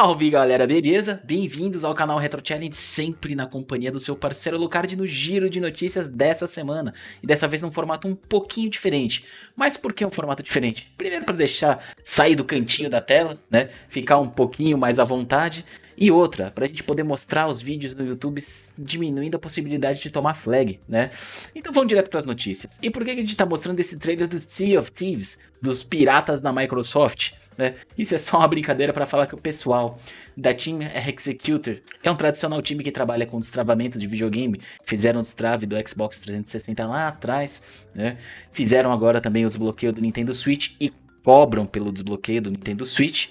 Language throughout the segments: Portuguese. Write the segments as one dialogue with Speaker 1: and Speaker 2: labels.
Speaker 1: Salve galera, beleza? Bem-vindos ao canal Retro Challenge, sempre na companhia do seu parceiro Lucard no giro de notícias dessa semana. E dessa vez num formato um pouquinho diferente. Mas por que um formato diferente? Primeiro para deixar sair do cantinho da tela, né? Ficar um pouquinho mais à vontade. E outra, para a gente poder mostrar os vídeos no YouTube diminuindo a possibilidade de tomar flag, né? Então vamos direto para as notícias. E por que a gente está mostrando esse trailer do Sea of Thieves, dos piratas da Microsoft? Né? Isso é só uma brincadeira para falar que o pessoal da Team Executor é um tradicional time que trabalha com destravamento de videogame. Fizeram o destrave do Xbox 360 lá atrás, né? fizeram agora também o desbloqueio do Nintendo Switch e cobram pelo desbloqueio do Nintendo Switch.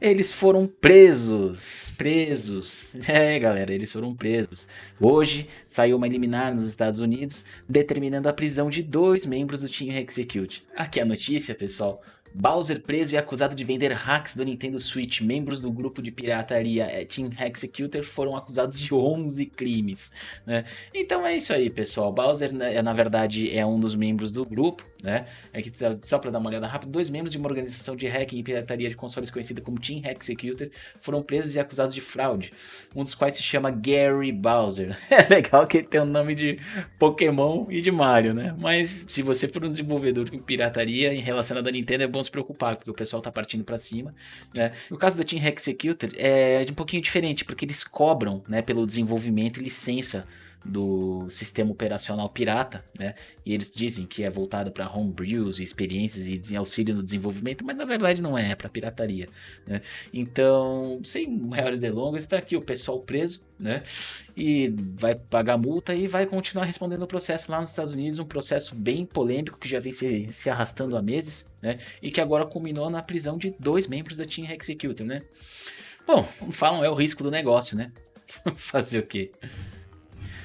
Speaker 1: Eles foram presos, presos, é galera, eles foram presos. Hoje saiu uma liminar nos Estados Unidos determinando a prisão de dois membros do Team Execute. Aqui a notícia, pessoal, Bowser preso e acusado de vender hacks do Nintendo Switch. Membros do grupo de pirataria é, Team Executor foram acusados de 11 crimes. Né? Então é isso aí, pessoal. Bowser, né, na verdade, é um dos membros do grupo. Né? Aqui, tá, só para dar uma olhada rápida, dois membros de uma organização de hacking e pirataria de consoles conhecida como Team Executor foram presos e acusados de fraude. Um dos quais se chama Gary Bowser. É legal que ele tem o nome de Pokémon e de Mario, né? Mas se você for um desenvolvedor com pirataria em relacionado a Nintendo, é bom se preocupar, porque o pessoal tá partindo para cima, né? Caso da Team Executor, é um pouquinho diferente, porque eles cobram, né, pelo desenvolvimento e licença do sistema operacional pirata, né? E eles dizem que é voltado para homebrews e experiências e auxílio no desenvolvimento, mas na verdade não é, é para pirataria, né? Então, sem maiores delongas, está aqui o pessoal preso, né? E vai pagar multa e vai continuar respondendo o processo lá nos Estados Unidos, um processo bem polêmico que já vem se, se arrastando há meses, né? E que agora culminou na prisão de dois membros da Team Executor, né? Bom, falam é o risco do negócio, né? Fazer o quê?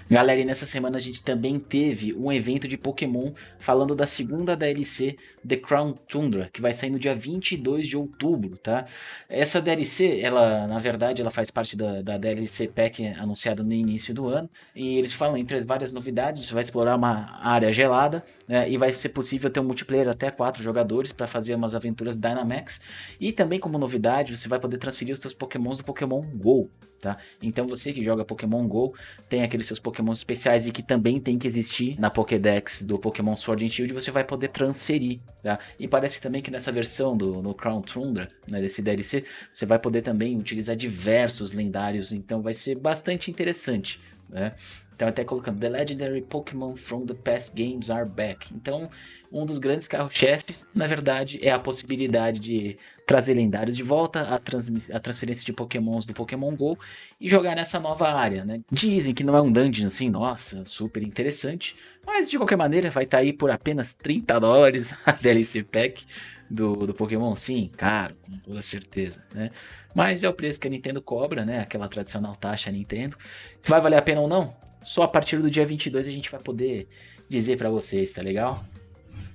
Speaker 1: Galera, e nessa semana a gente também teve um evento de Pokémon falando da segunda DLC The Crown Tundra, que vai sair no dia 22 de outubro, tá? Essa DLC, ela, na verdade, ela faz parte da, da DLC Pack anunciada no início do ano, e eles falam entre várias novidades, você vai explorar uma área gelada, né, e vai ser possível ter um multiplayer até quatro jogadores para fazer umas aventuras Dynamax, e também como novidade, você vai poder transferir os seus Pokémons do Pokémon GO, tá? Então você que joga Pokémon GO, tem aqueles seus Pokémon especiais e que também tem que existir na Pokédex do Pokémon Sword and Shield, você vai poder transferir, tá? E parece também que nessa versão do no Crown Tundra, né, desse DLC, você vai poder também utilizar diversos lendários, então vai ser bastante interessante, né? Então até colocando The Legendary Pokémon from the past games are back. Então um dos grandes carro-chefes, na verdade, é a possibilidade de trazer lendários de volta, a, a, transferência de pokémons do Pokémon GO e jogar nessa nova área, né? Dizem que não é um dungeon assim, nossa, super interessante, mas de qualquer maneira vai estar tá aí por apenas 30 dólares a DLC Pack do, do Pokémon, sim, caro, com toda certeza, né? Mas é o preço que a Nintendo cobra, né? Aquela tradicional taxa Nintendo. Vai valer a pena ou não? Só a partir do dia 22 a gente vai poder dizer para vocês, tá legal?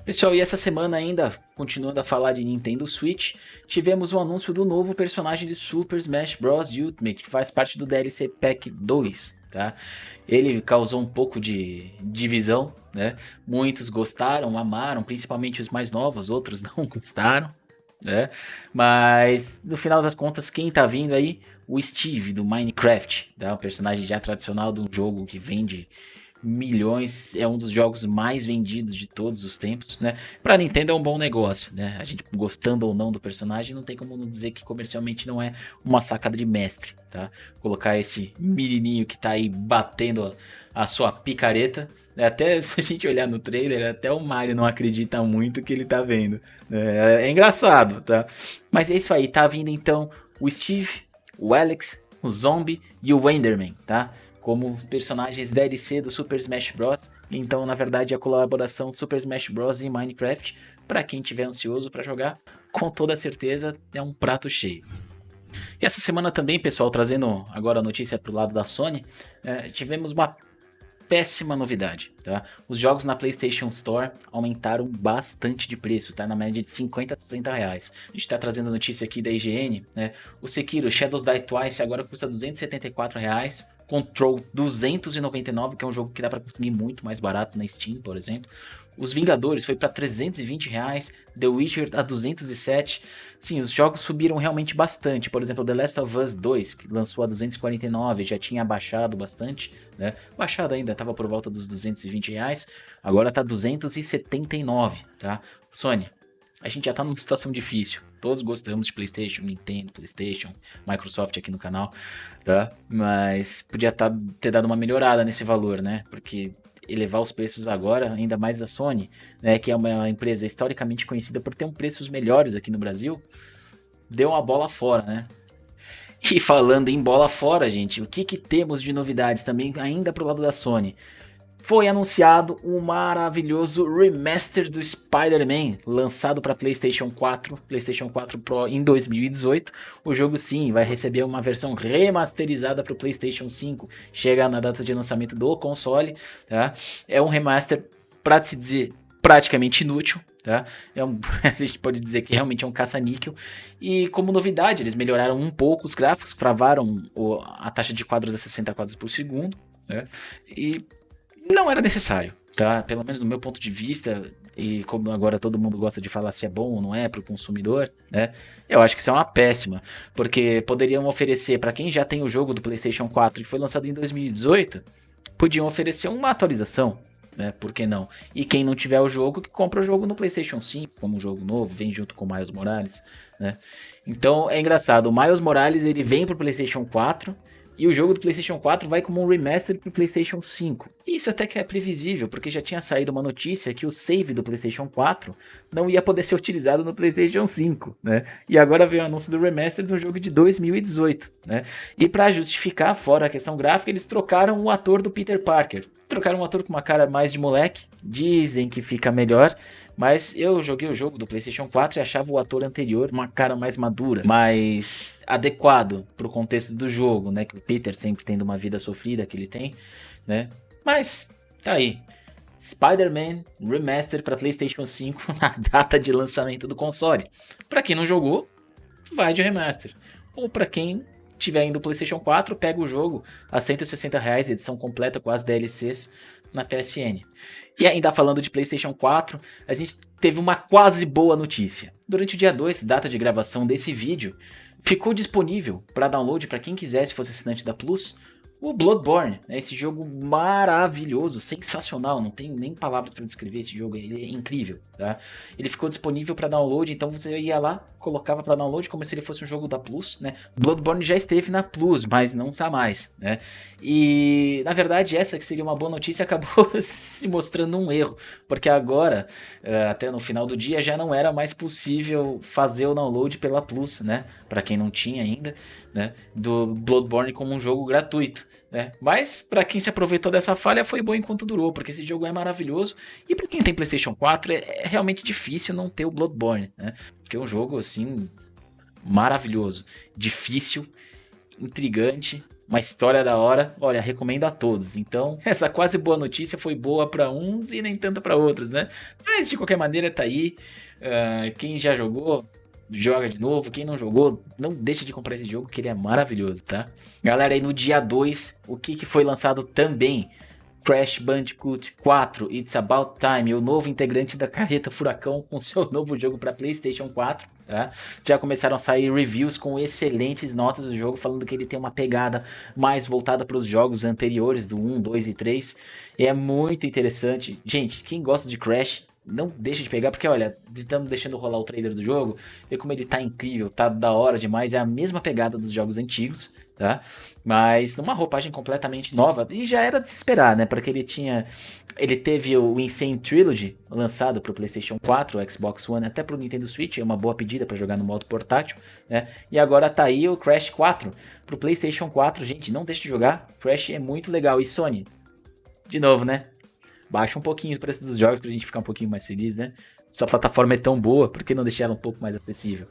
Speaker 1: Pessoal, e essa semana ainda, continuando a falar de Nintendo Switch, tivemos o um anúncio do novo personagem de Super Smash Bros. Ultimate, que faz parte do DLC Pack 2, tá? Ele causou um pouco de divisão, né? Muitos gostaram, amaram, principalmente os mais novos, outros não gostaram, né? Mas, no final das contas, quem tá vindo aí? O Steve, do Minecraft, tá? Um personagem já tradicional de um jogo que vende milhões, é um dos jogos mais vendidos de todos os tempos, né? Pra Nintendo é um bom negócio, né? A gente gostando ou não do personagem, não tem como não dizer que comercialmente não é uma sacada de mestre, tá? Colocar esse menininho que tá aí batendo a, sua picareta, né? até se a gente olhar no trailer, até o Mario não acredita muito que ele tá vendo. É, é engraçado, tá? Mas é isso aí, tá vindo então o Steve, o Alex, o Zombie e o Enderman, tá? Como personagens DLC do Super Smash Bros. Então, na verdade, a colaboração do Super Smash Bros. e Minecraft, para quem tiver ansioso para jogar, com toda certeza é um prato cheio. E essa semana também, pessoal, trazendo agora a notícia para o lado da Sony, é, tivemos uma péssima novidade, tá? Os jogos na PlayStation Store aumentaram bastante de preço, tá? Na média de 50 a 60 reais. A gente tá trazendo a notícia aqui da IGN, né? O Sekiro Shadows Die Twice agora custa 274 reais. Control 299, que é um jogo que dá para conseguir muito mais barato na Steam, por exemplo. Os Vingadores foi para 320 reais, The Witcher a 207. Sim, os jogos subiram realmente bastante. Por exemplo, The Last of Us 2, que lançou a 249, já tinha baixado bastante, né? Baixado ainda, estava por volta dos 220 reais, agora tá 279, tá? Sony, a gente já tá numa situação difícil. Todos gostamos de PlayStation, Nintendo, PlayStation, Microsoft aqui no canal, tá? Mas podia tá, ter dado uma melhorada nesse valor, né? Porque elevar os preços agora, ainda mais a Sony, né, que é uma empresa historicamente conhecida por ter um preços melhores aqui no Brasil, deu uma bola fora, né? E falando em bola fora, gente, o que, que temos de novidades também ainda pro lado da Sony? Foi anunciado um maravilhoso remaster do Spider-Man, lançado para PlayStation 4, PlayStation 4 Pro em 2018. O jogo sim vai receber uma versão remasterizada para o PlayStation 5, chega na data de lançamento do console. Tá? É um remaster, para se dizer, praticamente inútil. Tá? É um, a gente pode dizer que realmente é um caça-níquel. E como novidade, eles melhoraram um pouco os gráficos, travaram o, a taxa de quadros a 60 quadros por segundo. Né? E não era necessário, tá? Pelo menos do meu ponto de vista, e como agora todo mundo gosta de falar se é bom ou não é para o consumidor, né? Eu acho que isso é uma péssima, porque poderiam oferecer para quem já tem o jogo do PlayStation 4 que foi lançado em 2018, podiam oferecer uma atualização, né? Por que não? E quem não tiver o jogo, que compra o jogo no PlayStation 5, como um jogo novo, vem junto com o Miles Morales, né? Então é engraçado, o Miles Morales ele vem pro PlayStation 4 e o jogo do PlayStation 4 vai como um remaster para o PlayStation 5. E isso até que é previsível, porque já tinha saído uma notícia que o save do PlayStation 4 não ia poder ser utilizado no PlayStation 5, né? E agora veio o anúncio do remaster do jogo de 2018, né? E para justificar, fora a questão gráfica, eles trocaram o ator do Peter Parker. Trocaram um ator com uma cara mais de moleque, dizem que fica melhor, mas eu joguei o jogo do PlayStation 4 e achava o ator anterior uma cara mais madura, mais adequado para o contexto do jogo, né? Que o Peter sempre tendo uma vida sofrida que ele tem, né? Mas tá aí. Spider-Man Remaster para PlayStation 5 na data de lançamento do console. Para quem não jogou, vai de remaster. Ou para quem tiver indo PlayStation 4, pega o jogo a 160 reais, edição completa com as DLCs na PSN. E ainda falando de PlayStation 4, a gente teve uma quase boa notícia. Durante o dia 2, data de gravação desse vídeo, ficou disponível para download para quem quisesse fosse assinante da Plus, o Bloodborne, né, esse jogo maravilhoso, sensacional, não tem nem palavras para descrever esse jogo, ele é incrível, tá? Ele ficou disponível para download, então você ia lá, colocava para download como se ele fosse um jogo da Plus, né? Bloodborne já esteve na Plus, mas não está mais, né? E na verdade essa que seria uma boa notícia acabou se mostrando um erro, porque agora, eh, até no final do dia, já não era mais possível fazer o download pela Plus, né? Para quem não tinha ainda, né? Do Bloodborne como um jogo gratuito. Né? Mas para quem se aproveitou dessa falha foi bom enquanto durou, porque esse jogo é maravilhoso e para quem tem PlayStation 4 é, é, realmente difícil não ter o Bloodborne, né? Porque é um jogo assim maravilhoso, difícil, intrigante, uma história da hora. Olha, recomendo a todos. Então, essa quase boa notícia foi boa para uns e nem tanto para outros, né? Mas de qualquer maneira tá aí. Uh, quem já jogou, joga de novo. Quem não jogou, não deixa de comprar esse jogo, que ele é maravilhoso, tá? Galera, aí no dia 2, o que, que foi lançado também? Crash Bandicoot 4 It's About Time, o novo integrante da carreta Furacão com seu novo jogo para PlayStation 4. Tá? Já começaram a sair reviews com excelentes notas do jogo, falando que ele tem uma pegada mais voltada para os jogos anteriores do 1, 2 e 3. E é muito interessante. Gente, quem gosta de Crash, não deixa de pegar, porque olha, estamos deixando rolar o trailer do jogo, vê como ele tá incrível, tá da hora demais, é a mesma pegada dos jogos antigos, tá? Mas numa roupagem completamente nova, e já era de se esperar, né? Porque ele tinha. Ele teve o Insane Trilogy lançado para o PlayStation 4, o Xbox One, até para o Nintendo Switch, é uma boa pedida para jogar no modo portátil, né? E agora tá aí o Crash 4 para o PlayStation 4, gente, não deixe de jogar, Crash é muito legal. E Sony, de novo, né? Baixa um pouquinho o preço dos jogos pra gente ficar um pouquinho mais feliz, né? Sua plataforma é tão boa, por que não deixar ela um pouco mais acessível?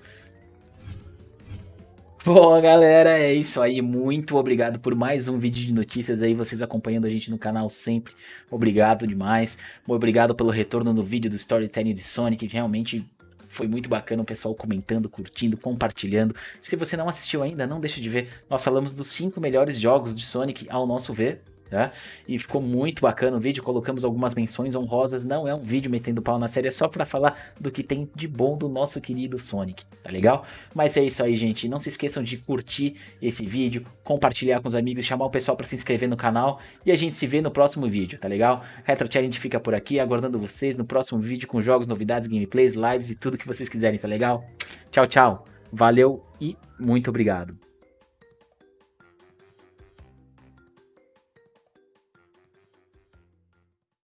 Speaker 1: Bom, galera, é isso aí. Muito obrigado por mais um vídeo de notícias aí, vocês acompanhando a gente no canal sempre. Obrigado demais. Obrigado pelo retorno no vídeo do Storytelling de Sonic, realmente foi muito bacana o pessoal comentando, curtindo, compartilhando. Se você não assistiu ainda, não deixe de ver. Nós falamos dos 5 melhores jogos de Sonic ao nosso ver Tá? E ficou muito bacana o vídeo, colocamos algumas menções honrosas, não é um vídeo metendo pau na série, é só pra falar do que tem de bom do nosso querido Sonic, tá legal? Mas é isso aí, gente, não se esqueçam de curtir esse vídeo, compartilhar com os amigos, chamar o pessoal pra se inscrever no canal e a gente se vê no próximo vídeo, tá legal? Retro Challenge fica por aqui, aguardando vocês no próximo vídeo com jogos, novidades, gameplays, lives e tudo que vocês quiserem, tá legal? Tchau, tchau, valeu e muito obrigado.